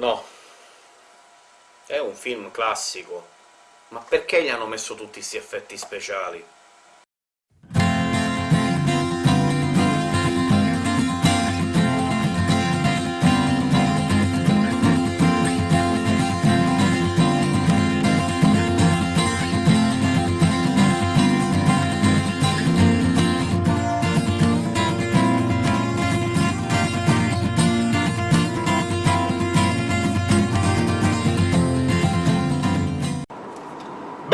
No. È un film classico. Ma perché gli hanno messo tutti questi effetti speciali?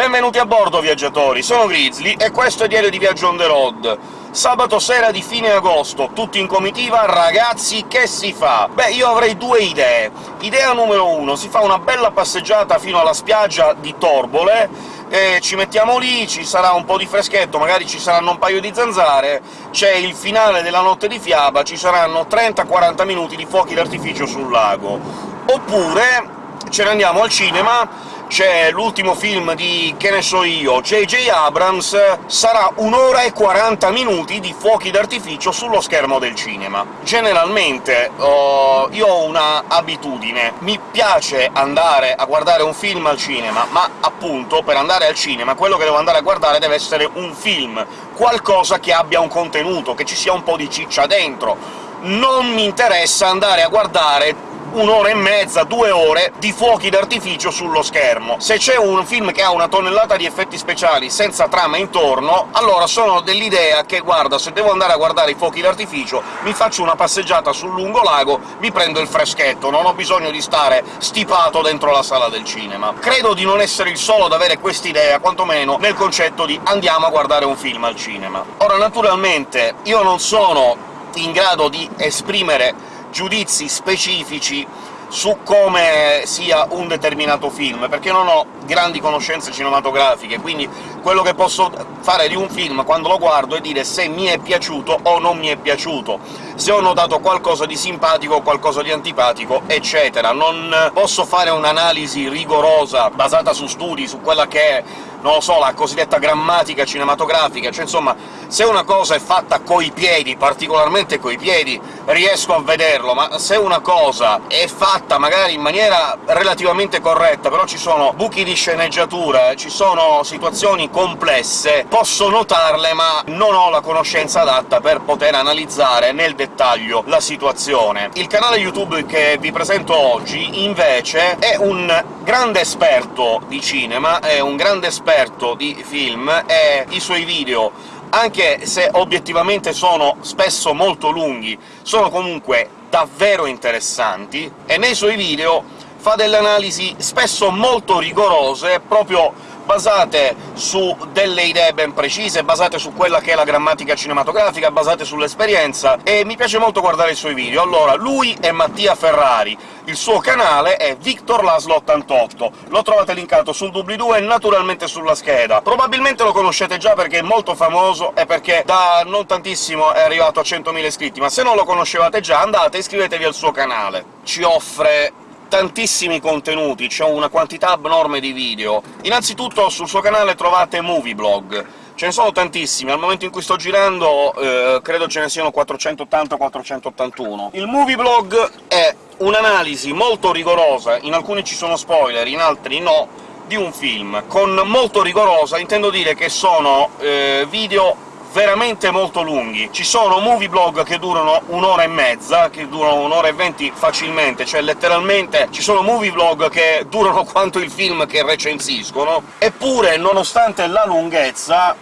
Benvenuti a bordo, viaggiatori! Sono Grizzly, e questo è Diario di Viaggio on the road. Sabato sera di fine agosto, tutti in comitiva, ragazzi, che si fa? Beh, io avrei due idee. Idea numero uno, si fa una bella passeggiata fino alla spiaggia di Torbole, e ci mettiamo lì, ci sarà un po' di freschetto, magari ci saranno un paio di zanzare, c'è il finale della Notte di Fiaba, ci saranno 30-40 minuti di fuochi d'artificio sul lago. Oppure ce ne andiamo al cinema, c'è l'ultimo film di, che ne so io, J.J. Abrams, sarà un'ora e 40 minuti di fuochi d'artificio sullo schermo del cinema. Generalmente oh, io ho una abitudine, mi piace andare a guardare un film al cinema, ma appunto per andare al cinema quello che devo andare a guardare deve essere un film, qualcosa che abbia un contenuto, che ci sia un po' di ciccia dentro. Non mi interessa andare a guardare un'ora e mezza, due ore di fuochi d'artificio sullo schermo. Se c'è un film che ha una tonnellata di effetti speciali senza trama intorno, allora sono dell'idea che, guarda, se devo andare a guardare i fuochi d'artificio, mi faccio una passeggiata sul lungolago, mi prendo il freschetto, non ho bisogno di stare stipato dentro la sala del cinema. Credo di non essere il solo ad avere quest'idea, quantomeno nel concetto di «andiamo a guardare un film al cinema». Ora, naturalmente, io non sono in grado di esprimere giudizi specifici su come sia un determinato film, perché non ho grandi conoscenze cinematografiche, quindi quello che posso fare di un film quando lo guardo è dire se mi è piaciuto o non mi è piaciuto, se ho notato qualcosa di simpatico o qualcosa di antipatico, eccetera. Non posso fare un'analisi rigorosa, basata su studi, su quella che è non lo so, la cosiddetta grammatica cinematografica, cioè insomma, se una cosa è fatta coi piedi, particolarmente coi piedi, riesco a vederlo, ma se una cosa è fatta magari in maniera relativamente corretta, però ci sono buchi di sceneggiatura, ci sono situazioni complesse, posso notarle, ma non ho la conoscenza adatta per poter analizzare nel dettaglio la situazione. Il canale YouTube che vi presento oggi, invece, è un grande esperto di cinema, è un grande esperto di film e i suoi video, anche se obiettivamente sono spesso molto lunghi, sono comunque davvero interessanti, e nei suoi video fa delle analisi spesso molto rigorose, proprio basate su delle idee ben precise, basate su quella che è la grammatica cinematografica, basate sull'esperienza, e mi piace molto guardare i suoi video. Allora, lui è Mattia Ferrari, il suo canale è Victor Laslo88, lo trovate linkato sul doobly-doo e naturalmente sulla scheda. Probabilmente lo conoscete già perché è molto famoso e perché da non tantissimo è arrivato a 100.000 iscritti, ma se non lo conoscevate già andate e iscrivetevi al suo canale. Ci offre tantissimi contenuti, c'è una quantità abnorme di video. Innanzitutto sul suo canale trovate Movieblog, ce ne sono tantissimi, al momento in cui sto girando eh, credo ce ne siano 480-481. Il Movieblog è un'analisi molto rigorosa, in alcuni ci sono spoiler, in altri no, di un film. Con molto rigorosa intendo dire che sono eh, video veramente molto lunghi. Ci sono movie blog che durano un'ora e mezza, che durano un'ora e venti facilmente, cioè letteralmente ci sono movie blog che durano quanto il film che recensiscono, eppure, nonostante la lunghezza,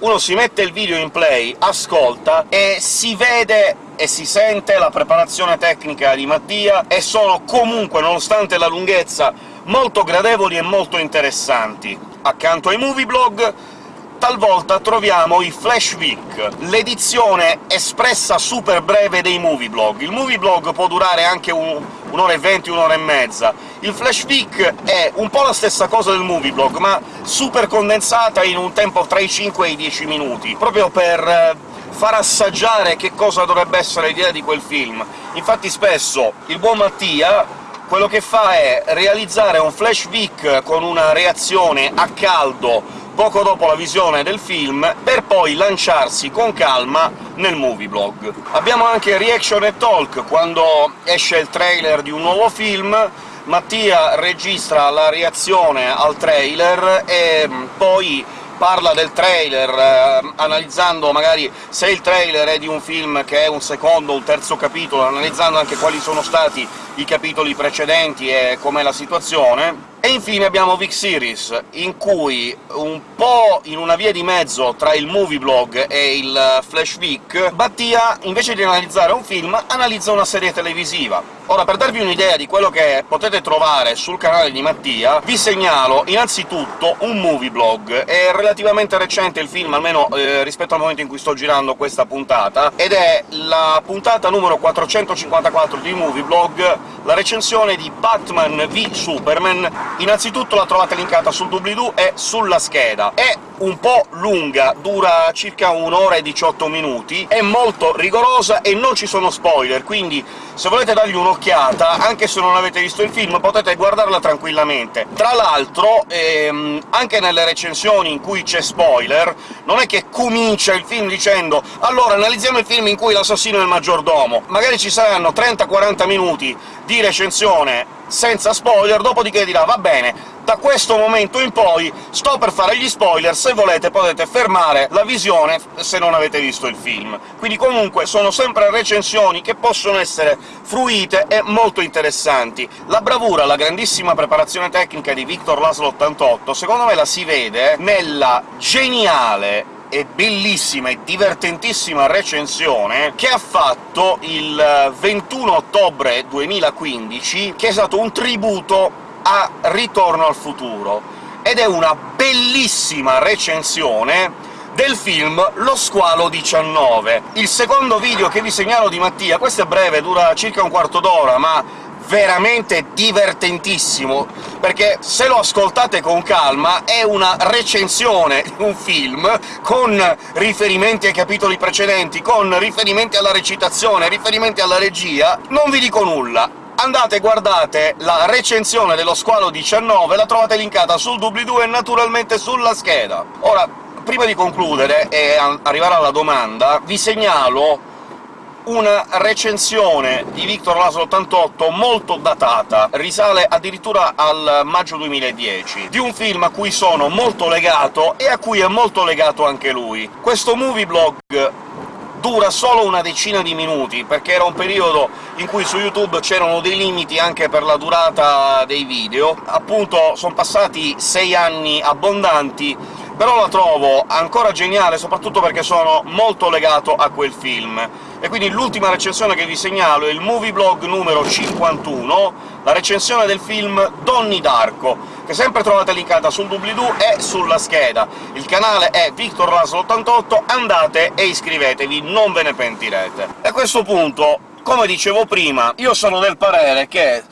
uno si mette il video in play, ascolta, e si vede e si sente la preparazione tecnica di Mattia, e sono comunque, nonostante la lunghezza, molto gradevoli e molto interessanti. Accanto ai movie blog talvolta troviamo i Flash Week, l'edizione espressa super breve dei movie blog. Il movie blog può durare anche un'ora e venti, un'ora e mezza. Il Flash Week è un po' la stessa cosa del movie blog, ma super condensata in un tempo tra i 5 e i 10 minuti, proprio per eh, far assaggiare che cosa dovrebbe essere l'idea di quel film. Infatti spesso il buon Mattia quello che fa è realizzare un flash week con una reazione a caldo poco dopo la visione del film, per poi lanciarsi con calma nel movie blog. Abbiamo anche Reaction e Talk, quando esce il trailer di un nuovo film, Mattia registra la reazione al trailer e mm, poi parla del trailer, eh, analizzando magari se il trailer è di un film che è un secondo o un terzo capitolo, analizzando anche quali sono stati i capitoli precedenti e com'è la situazione, e infine abbiamo Vic Series, in cui, un po' in una via di mezzo tra il movie blog e il Flash Vic, Battia, invece di analizzare un film, analizza una serie televisiva. Ora, per darvi un'idea di quello che potete trovare sul canale di Mattia, vi segnalo innanzitutto un movie blog. È relativamente recente il film, almeno eh, rispetto al momento in cui sto girando questa puntata, ed è la puntata numero 454 di Movie Blog, la recensione di Batman v Superman Innanzitutto la trovate linkata sul doobly-doo e sulla scheda. È un po' lunga, dura circa un'ora e 18 minuti, è molto rigorosa e non ci sono spoiler, quindi se volete dargli un'occhiata, anche se non avete visto il film, potete guardarla tranquillamente. Tra l'altro, ehm, anche nelle recensioni in cui c'è spoiler, non è che comincia il film dicendo «allora analizziamo il film in cui l'assassino è il maggiordomo». Magari ci saranno 30-40 minuti di recensione senza spoiler, dopodiché dirà «va bene, da questo momento in poi sto per fare gli spoiler, se volete potete fermare la visione se non avete visto il film». Quindi comunque sono sempre recensioni che possono essere fruite e molto interessanti. La bravura, la grandissima preparazione tecnica di Victor Laszlo 88, secondo me la si vede nella geniale e bellissima e divertentissima recensione che ha fatto il 21 ottobre 2015, che è stato un tributo a Ritorno al futuro, ed è una bellissima recensione del film Lo squalo 19. Il secondo video che vi segnalo di Mattia, questo è breve, dura circa un quarto d'ora, ma veramente divertentissimo, perché se lo ascoltate con calma è una recensione di un film, con riferimenti ai capitoli precedenti, con riferimenti alla recitazione, riferimenti alla regia, non vi dico nulla. Andate guardate la recensione dello Squalo 19, la trovate linkata sul doobly-doo e naturalmente sulla scheda. Ora, prima di concludere e arrivare alla domanda, vi segnalo una recensione di Victor Laszlo 88 molto datata, risale addirittura al maggio 2010, di un film a cui sono molto legato e a cui è molto legato anche lui. Questo movie blog dura solo una decina di minuti, perché era un periodo in cui su YouTube c'erano dei limiti anche per la durata dei video. Appunto, sono passati sei anni abbondanti, però la trovo ancora geniale, soprattutto perché sono molto legato a quel film e quindi l'ultima recensione che vi segnalo è il movie blog numero 51, la recensione del film Donnie Darko, che sempre trovate linkata sul doobly-doo e sulla scheda. Il canale è Victor 88 andate e iscrivetevi, non ve ne pentirete. E a questo punto, come dicevo prima, io sono del parere che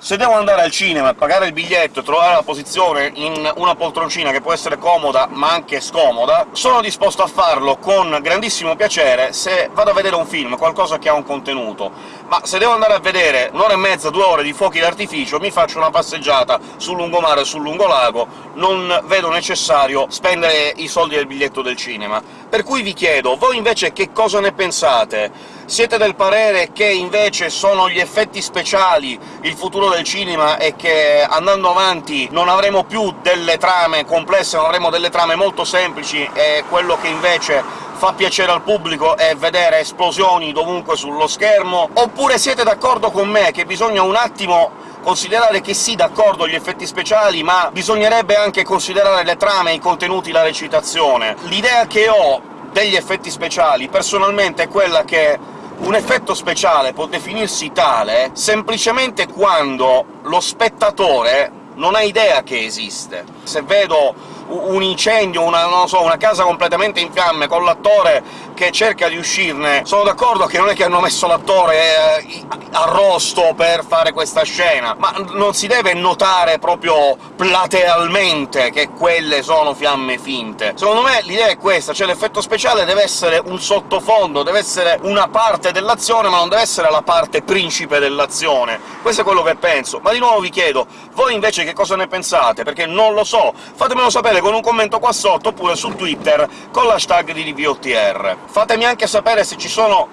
se devo andare al cinema e pagare il biglietto e trovare la posizione in una poltroncina che può essere comoda ma anche scomoda, sono disposto a farlo con grandissimo piacere se vado a vedere un film, qualcosa che ha un contenuto. Ma se devo andare a vedere un'ora e mezza, due ore di fuochi d'artificio, mi faccio una passeggiata sul lungomare o sul lungolago, non vedo necessario spendere i soldi del biglietto del cinema. Per cui vi chiedo, voi invece che cosa ne pensate? Siete del parere che invece sono gli effetti speciali il futuro del cinema e che andando avanti non avremo più delle trame complesse, ma avremo delle trame molto semplici, e quello che invece fa piacere al pubblico è vedere esplosioni dovunque sullo schermo? Oppure siete d'accordo con me che bisogna un attimo considerare che sì, d'accordo, gli effetti speciali, ma bisognerebbe anche considerare le trame, i contenuti, la recitazione. L'idea che ho degli effetti speciali, personalmente, è quella che un effetto speciale può definirsi tale semplicemente quando lo spettatore non ha idea che esiste. Se vedo un incendio, una, so, una casa completamente in fiamme, con l'attore che cerca di uscirne. Sono d'accordo che non è che hanno messo l'attore eh, arrosto per fare questa scena, ma non si deve notare proprio platealmente che quelle sono fiamme finte. Secondo me l'idea è questa, cioè l'effetto speciale deve essere un sottofondo, deve essere una parte dell'azione, ma non deve essere la parte principe dell'azione. Questo è quello che penso. Ma di nuovo vi chiedo, voi invece che cosa ne pensate? Perché non lo so. Fatemelo sapere con un commento qua sotto, oppure su Twitter con l'hashtag di DVOTR. Fatemi anche sapere se ci sono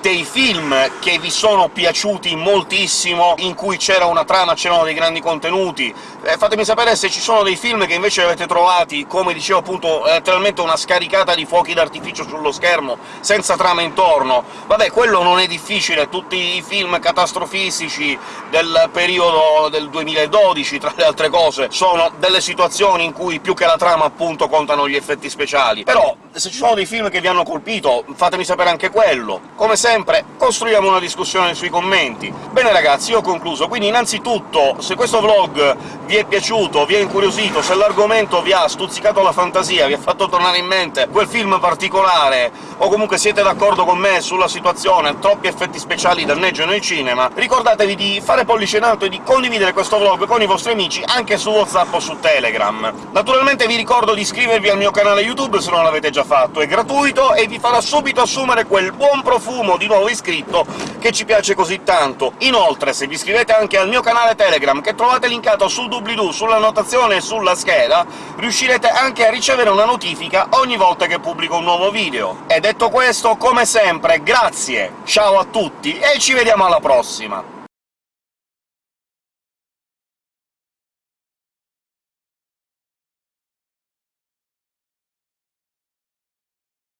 dei film che vi sono piaciuti moltissimo, in cui c'era una trama, c'erano dei grandi contenuti. Eh, fatemi sapere se ci sono dei film che invece avete trovati, come dicevo appunto, letteralmente una scaricata di fuochi d'artificio sullo schermo, senza trama intorno. Vabbè, quello non è difficile, tutti i film catastrofistici del periodo del 2012, tra le altre cose, sono delle situazioni in cui più che la trama, appunto, contano gli effetti speciali. Però, se ci sono dei film che vi hanno colpito, fatemi sapere anche quello. Come sempre sempre, costruiamo una discussione sui commenti. Bene ragazzi, io ho concluso, quindi innanzitutto, se questo vlog vi è piaciuto, vi ha incuriosito, se l'argomento vi ha stuzzicato la fantasia, vi ha fatto tornare in mente quel film particolare, o comunque siete d'accordo con me sulla situazione, troppi effetti speciali danneggiano il cinema, ricordatevi di fare pollice in alto e di condividere questo vlog con i vostri amici anche su WhatsApp o su Telegram. Naturalmente vi ricordo di iscrivervi al mio canale YouTube se non l'avete già fatto, è gratuito e vi farà subito assumere quel buon profumo di nuovo iscritto che ci piace così tanto. Inoltre, se vi iscrivete anche al mio canale Telegram, che trovate linkato sul doobly-doo, sulla notazione e sulla scheda, riuscirete anche a ricevere una notifica ogni volta che pubblico un nuovo video. E detto questo, come sempre, grazie, ciao a tutti e ci vediamo alla prossima!